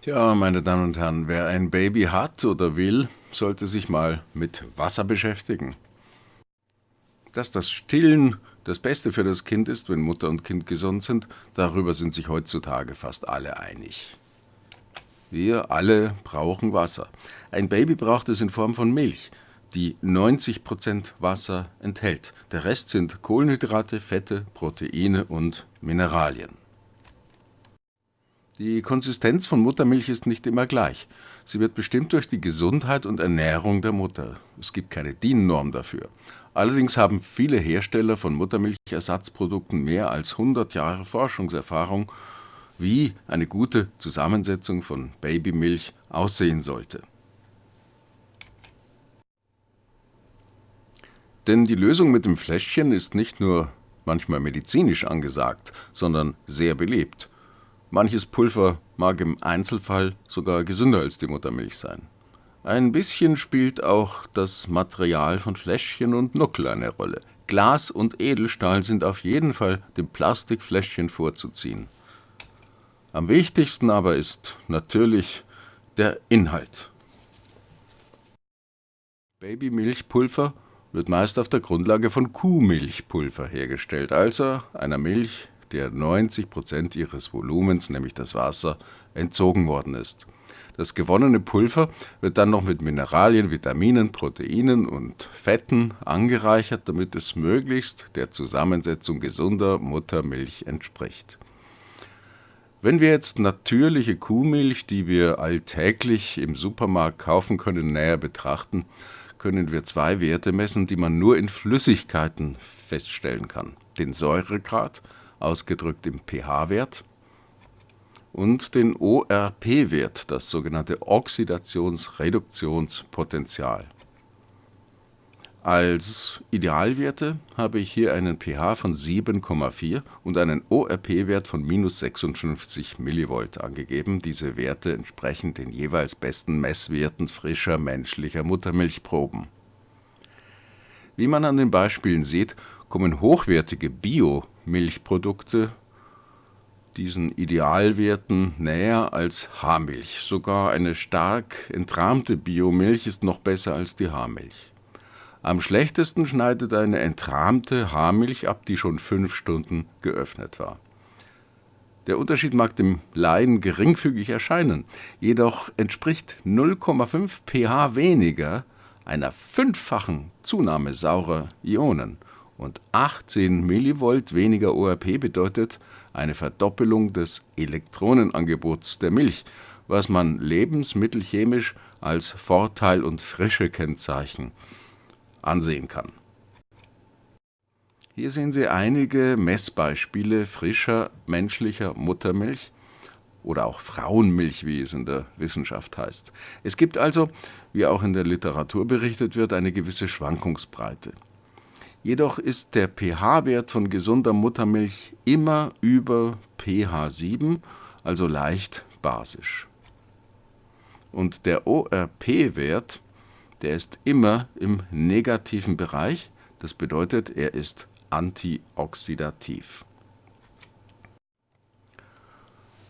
Tja, meine Damen und Herren, wer ein Baby hat oder will, sollte sich mal mit Wasser beschäftigen. Dass das Stillen das Beste für das Kind ist, wenn Mutter und Kind gesund sind, darüber sind sich heutzutage fast alle einig. Wir alle brauchen Wasser. Ein Baby braucht es in Form von Milch, die 90% Wasser enthält. Der Rest sind Kohlenhydrate, Fette, Proteine und Mineralien. Die Konsistenz von Muttermilch ist nicht immer gleich. Sie wird bestimmt durch die Gesundheit und Ernährung der Mutter. Es gibt keine DIN-Norm dafür. Allerdings haben viele Hersteller von Muttermilchersatzprodukten mehr als 100 Jahre Forschungserfahrung, wie eine gute Zusammensetzung von Babymilch aussehen sollte. Denn die Lösung mit dem Fläschchen ist nicht nur manchmal medizinisch angesagt, sondern sehr beliebt. Manches Pulver mag im Einzelfall sogar gesünder als die Muttermilch sein. Ein bisschen spielt auch das Material von Fläschchen und Nuckel eine Rolle. Glas und Edelstahl sind auf jeden Fall dem Plastikfläschchen vorzuziehen. Am wichtigsten aber ist natürlich der Inhalt. Babymilchpulver wird meist auf der Grundlage von Kuhmilchpulver hergestellt, also einer Milch, der 90 Prozent ihres Volumens, nämlich das Wasser, entzogen worden ist. Das gewonnene Pulver wird dann noch mit Mineralien, Vitaminen, Proteinen und Fetten angereichert, damit es möglichst der Zusammensetzung gesunder Muttermilch entspricht. Wenn wir jetzt natürliche Kuhmilch, die wir alltäglich im Supermarkt kaufen können, näher betrachten, können wir zwei Werte messen, die man nur in Flüssigkeiten feststellen kann. Den Säuregrad ausgedrückt im pH-Wert, und den ORP-Wert, das sogenannte Oxidationsreduktionspotential. Als Idealwerte habe ich hier einen pH von 7,4 und einen ORP-Wert von minus 56 mV angegeben. Diese Werte entsprechen den jeweils besten Messwerten frischer menschlicher Muttermilchproben. Wie man an den Beispielen sieht, kommen hochwertige Bio-Milchprodukte diesen Idealwerten näher als Haarmilch. Sogar eine stark entrahmte Biomilch ist noch besser als die Haarmilch. Am schlechtesten schneidet eine entrahmte Haarmilch ab, die schon fünf Stunden geöffnet war. Der Unterschied mag dem Laien geringfügig erscheinen, jedoch entspricht 0,5 pH weniger einer fünffachen Zunahme saurer Ionen und 18 mV weniger ORP bedeutet eine Verdoppelung des Elektronenangebots der Milch, was man lebensmittelchemisch als Vorteil und Frische-Kennzeichen ansehen kann. Hier sehen Sie einige Messbeispiele frischer menschlicher Muttermilch oder auch Frauenmilch, wie es in der Wissenschaft heißt. Es gibt also, wie auch in der Literatur berichtet wird, eine gewisse Schwankungsbreite. Jedoch ist der pH-Wert von gesunder Muttermilch immer über pH 7, also leicht basisch. Und der ORP-Wert, der ist immer im negativen Bereich, das bedeutet, er ist antioxidativ.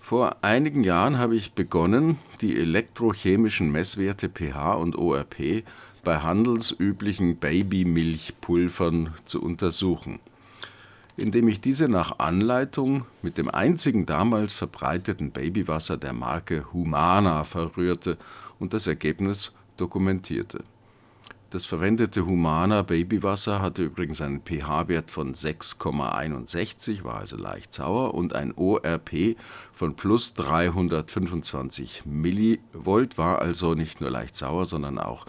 Vor einigen Jahren habe ich begonnen, die elektrochemischen Messwerte pH und ORP bei handelsüblichen Babymilchpulvern zu untersuchen, indem ich diese nach Anleitung mit dem einzigen damals verbreiteten Babywasser der Marke Humana verrührte und das Ergebnis dokumentierte. Das verwendete Humana Babywasser hatte übrigens einen pH-Wert von 6,61, war also leicht sauer, und ein ORP von plus 325 Millivolt, war also nicht nur leicht sauer, sondern auch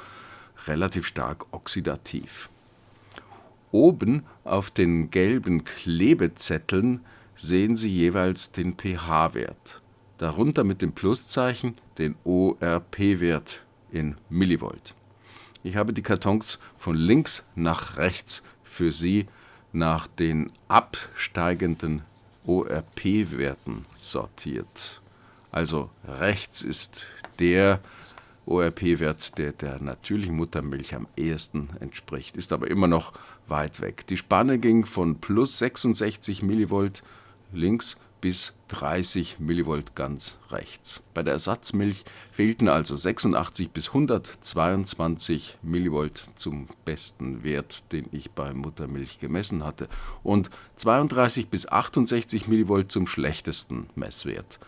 relativ stark oxidativ. Oben auf den gelben Klebezetteln sehen Sie jeweils den pH-Wert, darunter mit dem Pluszeichen den ORP-Wert in Millivolt. Ich habe die Kartons von links nach rechts für Sie nach den absteigenden ORP-Werten sortiert. Also rechts ist der ORP-Wert, der der natürlichen Muttermilch am ehesten entspricht, ist aber immer noch weit weg. Die Spanne ging von plus 66 mV links bis 30 mV ganz rechts. Bei der Ersatzmilch fehlten also 86 bis 122 mV zum besten Wert, den ich bei Muttermilch gemessen hatte, und 32 bis 68 mV zum schlechtesten Messwert.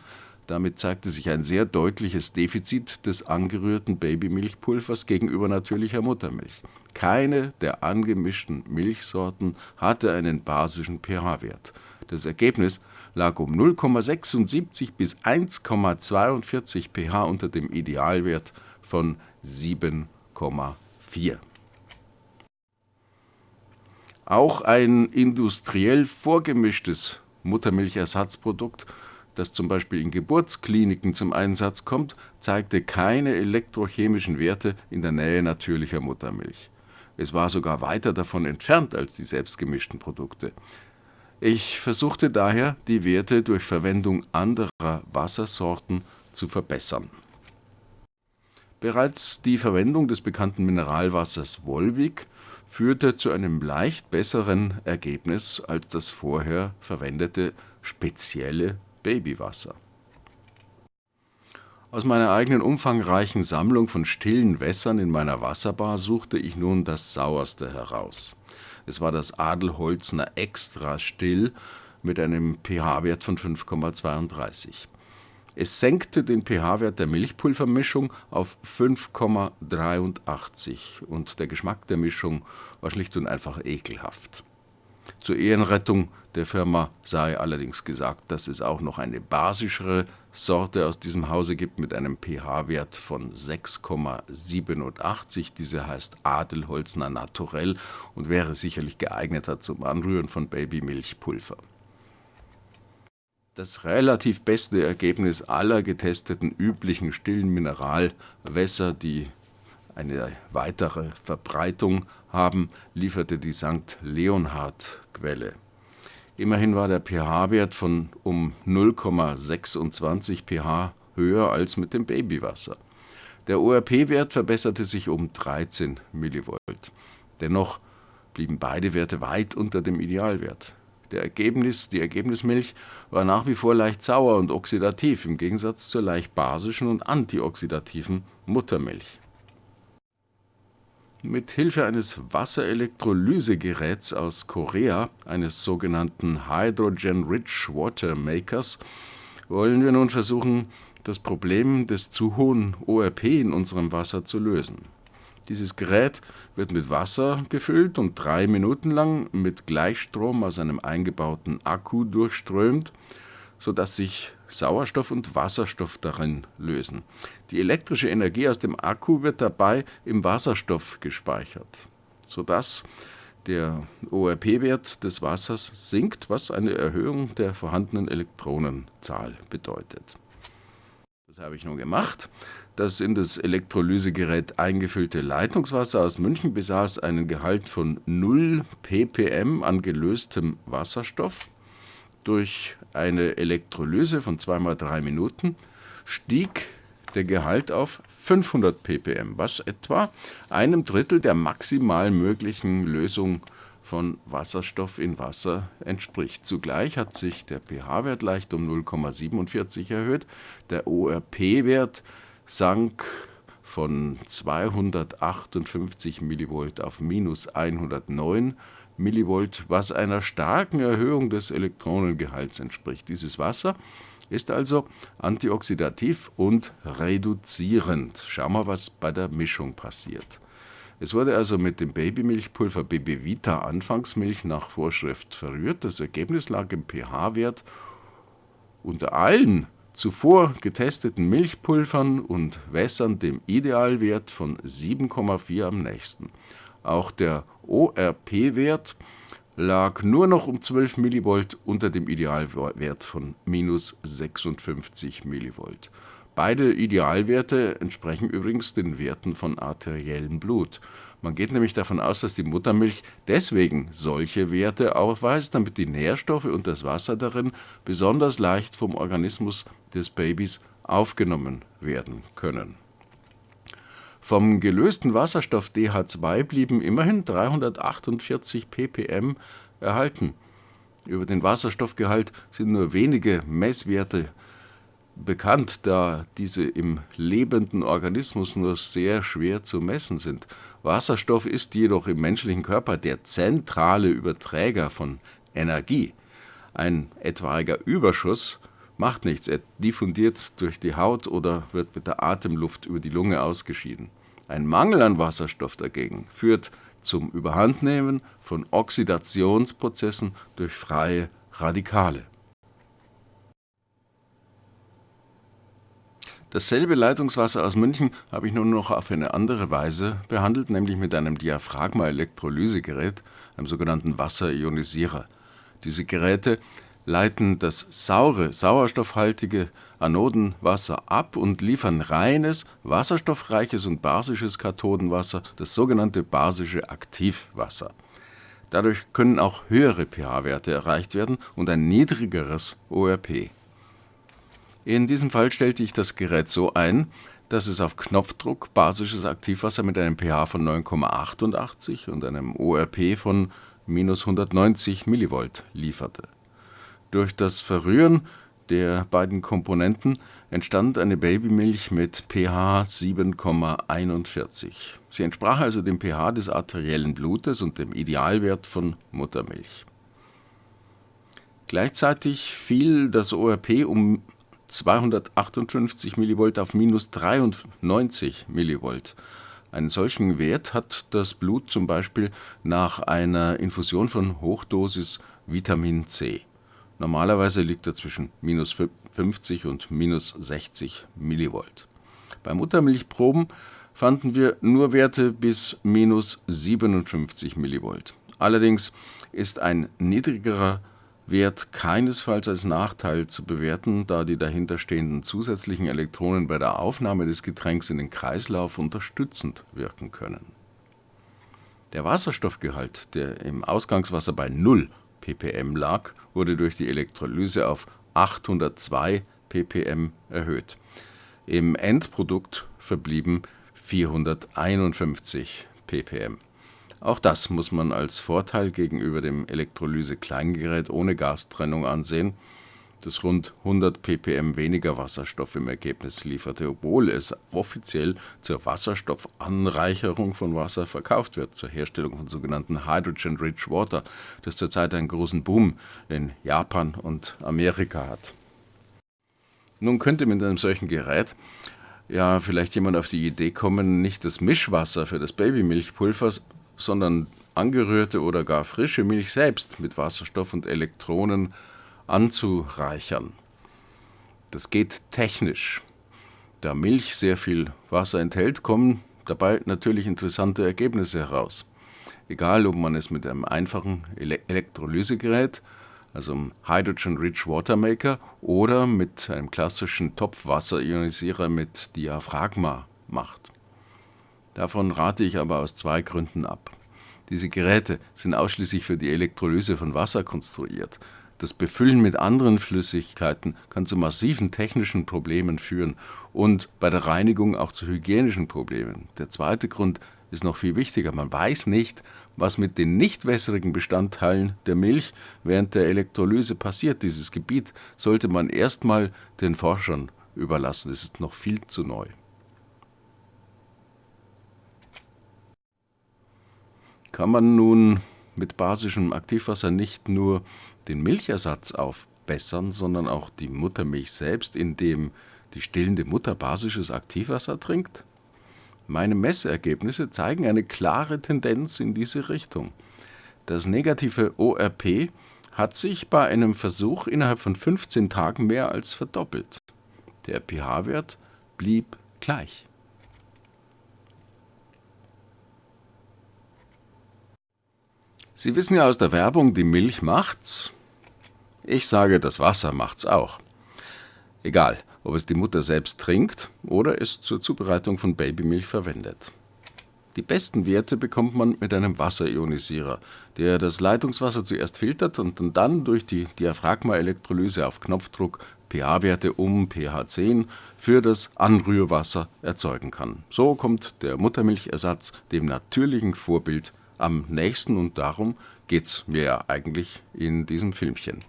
Damit zeigte sich ein sehr deutliches Defizit des angerührten Babymilchpulvers gegenüber natürlicher Muttermilch. Keine der angemischten Milchsorten hatte einen basischen pH-Wert. Das Ergebnis lag um 0,76 bis 1,42 pH unter dem Idealwert von 7,4. Auch ein industriell vorgemischtes Muttermilchersatzprodukt, das zum Beispiel in Geburtskliniken zum Einsatz kommt, zeigte keine elektrochemischen Werte in der Nähe natürlicher Muttermilch. Es war sogar weiter davon entfernt als die selbstgemischten Produkte. Ich versuchte daher, die Werte durch Verwendung anderer Wassersorten zu verbessern. Bereits die Verwendung des bekannten Mineralwassers Wolvik führte zu einem leicht besseren Ergebnis als das vorher verwendete spezielle Babywasser. Aus meiner eigenen umfangreichen Sammlung von stillen Wässern in meiner Wasserbar suchte ich nun das sauerste heraus. Es war das Adelholzner Extra Still mit einem pH-Wert von 5,32. Es senkte den pH-Wert der Milchpulvermischung auf 5,83 und der Geschmack der Mischung war schlicht und einfach ekelhaft. Zur Ehrenrettung der Firma sei allerdings gesagt, dass es auch noch eine basischere Sorte aus diesem Hause gibt mit einem pH-Wert von 6,87. Diese heißt Adelholzner Naturell und wäre sicherlich geeigneter zum Anrühren von Babymilchpulver. Das relativ beste Ergebnis aller getesteten üblichen stillen Mineralwässer, die eine weitere Verbreitung haben, lieferte die St. Leonhard-Quelle. Immerhin war der pH-Wert von um 0,26 pH höher als mit dem Babywasser. Der ORP-Wert verbesserte sich um 13 mV. Dennoch blieben beide Werte weit unter dem Idealwert. Der Ergebnis, die Ergebnismilch war nach wie vor leicht sauer und oxidativ, im Gegensatz zur leicht basischen und antioxidativen Muttermilch. Mit Hilfe eines Wasserelektrolysegeräts aus Korea, eines sogenannten Hydrogen Rich Water Makers, wollen wir nun versuchen, das Problem des zu hohen ORP in unserem Wasser zu lösen. Dieses Gerät wird mit Wasser gefüllt und drei Minuten lang mit Gleichstrom aus einem eingebauten Akku durchströmt, sodass sich Sauerstoff und Wasserstoff darin lösen. Die elektrische Energie aus dem Akku wird dabei im Wasserstoff gespeichert, sodass der ORP-Wert des Wassers sinkt, was eine Erhöhung der vorhandenen Elektronenzahl bedeutet. Das habe ich nun gemacht. Das in das Elektrolysegerät eingefüllte Leitungswasser aus München besaß einen Gehalt von 0 ppm an gelöstem Wasserstoff durch eine Elektrolyse von 2 mal 3 Minuten stieg der Gehalt auf 500 ppm, was etwa einem Drittel der maximal möglichen Lösung von Wasserstoff in Wasser entspricht. Zugleich hat sich der pH-Wert leicht um 0,47 erhöht, der ORP-Wert sank von 258 mV auf minus 109 Millivolt, was einer starken Erhöhung des Elektronengehalts entspricht. Dieses Wasser ist also antioxidativ und reduzierend. Schauen wir, was bei der Mischung passiert. Es wurde also mit dem Babymilchpulver Babyvita Anfangsmilch nach Vorschrift verrührt. Das Ergebnis lag im pH-Wert unter allen zuvor getesteten Milchpulvern und Wässern dem Idealwert von 7,4 am nächsten. Auch der ORP-Wert lag nur noch um 12 mV unter dem Idealwert von minus 56 mV. Beide Idealwerte entsprechen übrigens den Werten von arteriellem Blut. Man geht nämlich davon aus, dass die Muttermilch deswegen solche Werte aufweist, damit die Nährstoffe und das Wasser darin besonders leicht vom Organismus des Babys aufgenommen werden können. Vom gelösten Wasserstoff DH2 blieben immerhin 348 ppm erhalten. Über den Wasserstoffgehalt sind nur wenige Messwerte bekannt, da diese im lebenden Organismus nur sehr schwer zu messen sind. Wasserstoff ist jedoch im menschlichen Körper der zentrale Überträger von Energie. Ein etwaiger Überschuss macht nichts, er diffundiert durch die Haut oder wird mit der Atemluft über die Lunge ausgeschieden. Ein Mangel an Wasserstoff dagegen führt zum Überhandnehmen von Oxidationsprozessen durch freie Radikale. Dasselbe Leitungswasser aus München habe ich nun noch auf eine andere Weise behandelt, nämlich mit einem Diaphragma-Elektrolysegerät, einem sogenannten Wasserionisierer. Diese Geräte leiten das saure, sauerstoffhaltige Anodenwasser ab und liefern reines, wasserstoffreiches und basisches Kathodenwasser, das sogenannte basische Aktivwasser. Dadurch können auch höhere pH-Werte erreicht werden und ein niedrigeres ORP. In diesem Fall stellte ich das Gerät so ein, dass es auf Knopfdruck basisches Aktivwasser mit einem pH von 9,88 und einem ORP von minus 190 mV lieferte. Durch das Verrühren der beiden Komponenten entstand eine Babymilch mit pH 7,41. Sie entsprach also dem pH des arteriellen Blutes und dem Idealwert von Muttermilch. Gleichzeitig fiel das ORP um 258 mV auf minus 93 mV. Einen solchen Wert hat das Blut zum Beispiel nach einer Infusion von Hochdosis Vitamin C. Normalerweise liegt er zwischen minus 50 und minus 60 mV. Bei Muttermilchproben fanden wir nur Werte bis minus 57 mV. Allerdings ist ein niedrigerer Wert keinesfalls als Nachteil zu bewerten, da die dahinterstehenden zusätzlichen Elektronen bei der Aufnahme des Getränks in den Kreislauf unterstützend wirken können. Der Wasserstoffgehalt, der im Ausgangswasser bei 0 ppm lag, wurde durch die Elektrolyse auf 802 ppm erhöht. Im Endprodukt verblieben 451 ppm. Auch das muss man als Vorteil gegenüber dem Elektrolyse-Kleingerät ohne Gastrennung ansehen, das rund 100 ppm weniger Wasserstoff im Ergebnis lieferte, obwohl es offiziell zur Wasserstoffanreicherung von Wasser verkauft wird, zur Herstellung von sogenannten Hydrogen-Rich Water, das zurzeit einen großen Boom in Japan und Amerika hat. Nun könnte mit einem solchen Gerät ja vielleicht jemand auf die Idee kommen, nicht das Mischwasser für das Babymilchpulver, sondern angerührte oder gar frische Milch selbst mit Wasserstoff und Elektronen anzureichern. Das geht technisch. Da Milch sehr viel Wasser enthält, kommen dabei natürlich interessante Ergebnisse heraus. Egal, ob man es mit einem einfachen Ele Elektrolysegerät, also einem Hydrogen Rich Water Maker, oder mit einem klassischen Topfwasserionisierer mit Diaphragma macht. Davon rate ich aber aus zwei Gründen ab. Diese Geräte sind ausschließlich für die Elektrolyse von Wasser konstruiert. Das Befüllen mit anderen Flüssigkeiten kann zu massiven technischen Problemen führen und bei der Reinigung auch zu hygienischen Problemen. Der zweite Grund ist noch viel wichtiger. Man weiß nicht, was mit den nicht wässrigen Bestandteilen der Milch während der Elektrolyse passiert. Dieses Gebiet sollte man erstmal den Forschern überlassen. Es ist noch viel zu neu. Kann man nun mit basischem Aktivwasser nicht nur den Milchersatz aufbessern, sondern auch die Muttermilch selbst, indem die stillende Mutter basisches Aktivwasser trinkt? Meine Messergebnisse zeigen eine klare Tendenz in diese Richtung. Das negative ORP hat sich bei einem Versuch innerhalb von 15 Tagen mehr als verdoppelt. Der pH-Wert blieb gleich. Sie wissen ja aus der Werbung, die Milch macht's. Ich sage, das Wasser macht's auch. Egal, ob es die Mutter selbst trinkt oder es zur Zubereitung von Babymilch verwendet. Die besten Werte bekommt man mit einem Wasserionisierer, der das Leitungswasser zuerst filtert und dann durch die Diaphragmaelektrolyse auf Knopfdruck pH-Werte um pH 10 für das Anrührwasser erzeugen kann. So kommt der Muttermilchersatz dem natürlichen Vorbild am nächsten und darum geht's mir ja eigentlich in diesem Filmchen.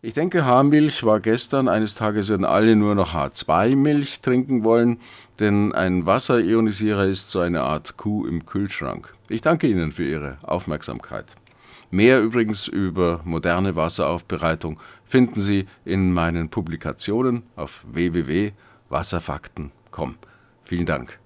Ich denke, Haarmilch war gestern. Eines Tages werden alle nur noch H2-Milch trinken wollen, denn ein Wasserionisierer ist so eine Art Kuh im Kühlschrank. Ich danke Ihnen für Ihre Aufmerksamkeit. Mehr übrigens über moderne Wasseraufbereitung finden Sie in meinen Publikationen auf www.wasserfakten.com. Vielen Dank.